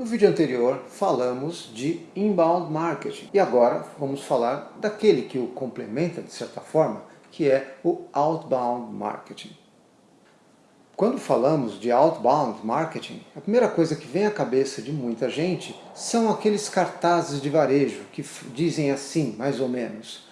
No vídeo anterior falamos de inbound marketing e agora vamos falar daquele que o complementa de certa forma, que é o outbound marketing. Quando falamos de outbound marketing, a primeira coisa que vem à cabeça de muita gente são aqueles cartazes de varejo que dizem assim, mais ou menos,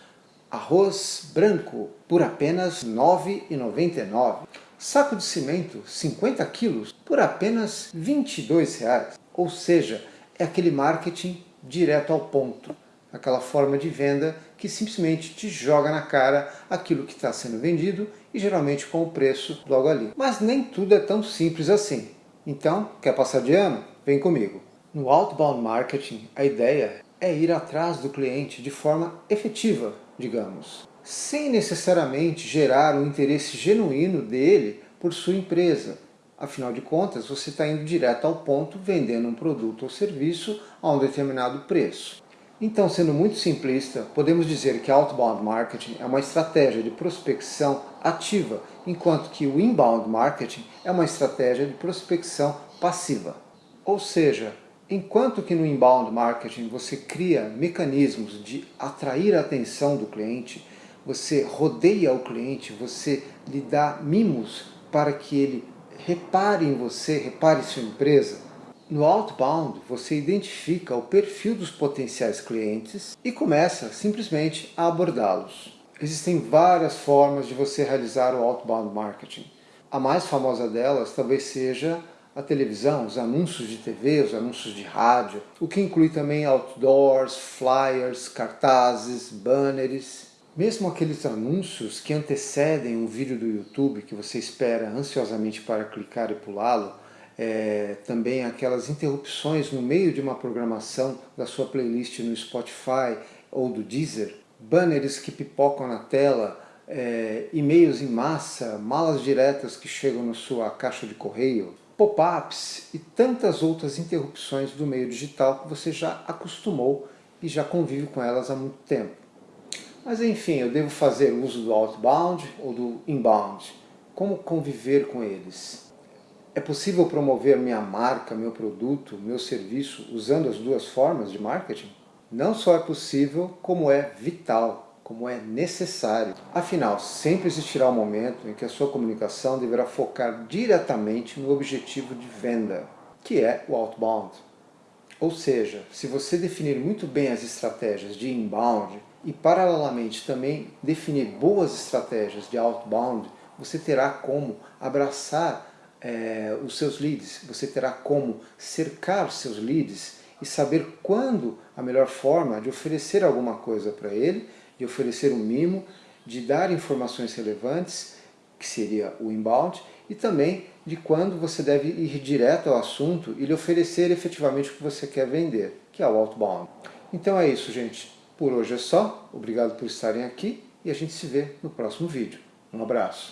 arroz branco por apenas R$ 9,99, saco de cimento 50 quilos por apenas R$ 22,00. Ou seja, é aquele marketing direto ao ponto, aquela forma de venda que simplesmente te joga na cara aquilo que está sendo vendido e geralmente com o preço logo ali. Mas nem tudo é tão simples assim. Então, quer passar de ano? Vem comigo. No outbound marketing, a ideia é ir atrás do cliente de forma efetiva, digamos, sem necessariamente gerar um interesse genuíno dele por sua empresa, Afinal de contas, você está indo direto ao ponto vendendo um produto ou serviço a um determinado preço. Então, sendo muito simplista, podemos dizer que outbound marketing é uma estratégia de prospecção ativa, enquanto que o inbound marketing é uma estratégia de prospecção passiva. Ou seja, enquanto que no inbound marketing você cria mecanismos de atrair a atenção do cliente, você rodeia o cliente, você lhe dá mimos para que ele repare em você, repare em sua empresa. No outbound, você identifica o perfil dos potenciais clientes e começa simplesmente a abordá-los. Existem várias formas de você realizar o outbound marketing. A mais famosa delas talvez seja a televisão, os anúncios de TV, os anúncios de rádio, o que inclui também outdoors, flyers, cartazes, banners mesmo aqueles anúncios que antecedem um vídeo do YouTube que você espera ansiosamente para clicar e pulá-lo, é, também aquelas interrupções no meio de uma programação da sua playlist no Spotify ou do Deezer, banners que pipocam na tela, é, e-mails em massa, malas diretas que chegam na sua caixa de correio, pop-ups e tantas outras interrupções do meio digital que você já acostumou e já convive com elas há muito tempo. Mas enfim, eu devo fazer uso do outbound ou do inbound? Como conviver com eles? É possível promover minha marca, meu produto, meu serviço usando as duas formas de marketing? Não só é possível, como é vital, como é necessário. Afinal, sempre existirá um momento em que a sua comunicação deverá focar diretamente no objetivo de venda, que é o outbound. Ou seja, se você definir muito bem as estratégias de inbound, e paralelamente também definir boas estratégias de outbound, você terá como abraçar é, os seus leads, você terá como cercar os seus leads e saber quando a melhor forma de oferecer alguma coisa para ele, de oferecer um mimo, de dar informações relevantes, que seria o inbound, e também de quando você deve ir direto ao assunto e lhe oferecer efetivamente o que você quer vender, que é o outbound. Então é isso, gente. Por hoje é só, obrigado por estarem aqui e a gente se vê no próximo vídeo. Um abraço.